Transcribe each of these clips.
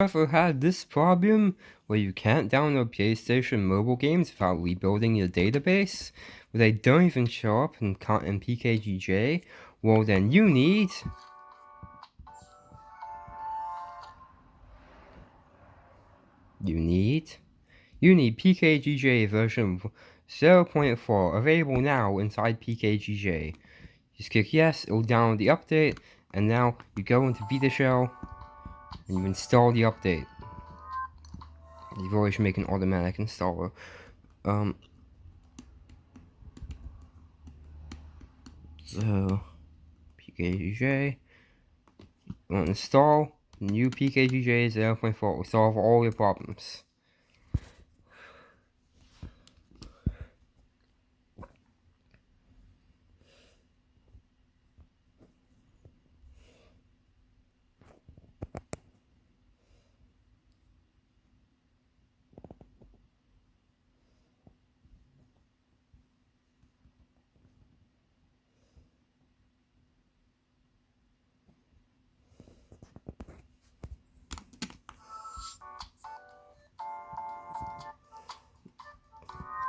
ever had this problem where you can't download PlayStation mobile games without rebuilding your database? Where they don't even show up in, in PKGJ? Well then you need... You need... You need PKGJ version 0.4 available now inside PKGJ. Just click yes, it will download the update, and now you go into VitaShell, and you install the update. You've always make an automatic installer. Um, so, PKGJ, install new PKGJ 0.4 will solve all your problems.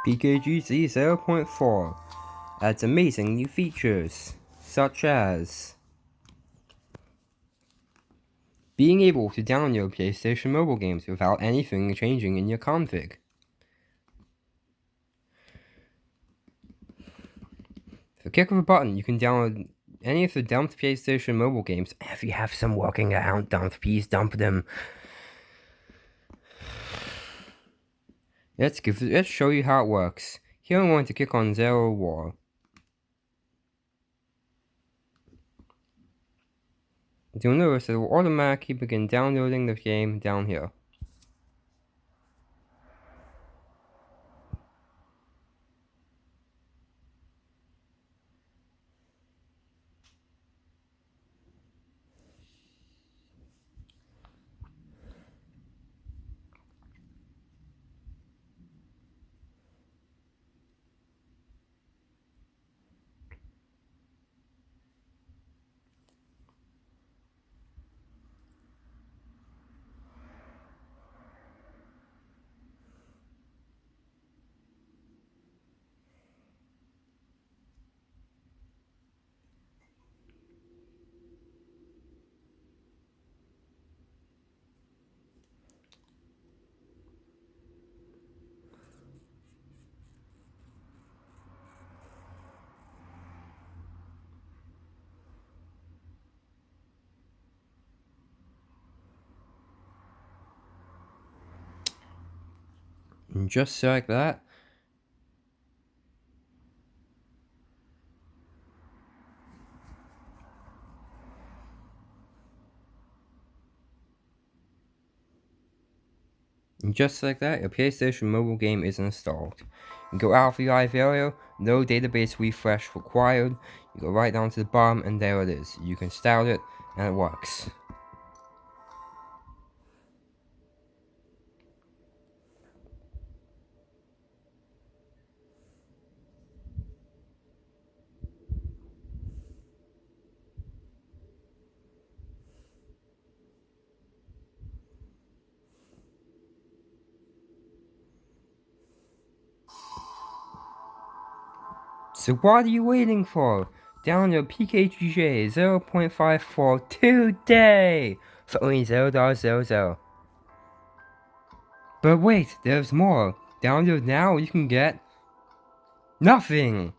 PKGZ 0.4 adds amazing new features, such as being able to download your PlayStation mobile games without anything changing in your config. With a click of a button, you can download any of the dumped PlayStation mobile games. If you have some working around dumped, please dump them. Let's give let's show you how it works. Here I'm going to click on Zero War. You'll notice it will automatically begin downloading the game down here. And just like that, And just like that, your PlayStation mobile game is installed. You go out of your live area, no database refresh required. You go right down to the bottom and there it is. You can start it and it works. So what are you waiting for? Download PKGJ 0.54 today for only $0.00. But wait, there's more. Download now, you can get nothing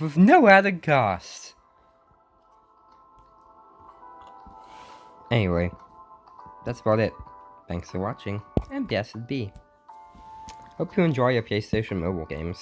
with no added cost. Anyway, that's about it. Thanks for watching, and blessed be. Hope you enjoy your PlayStation mobile games.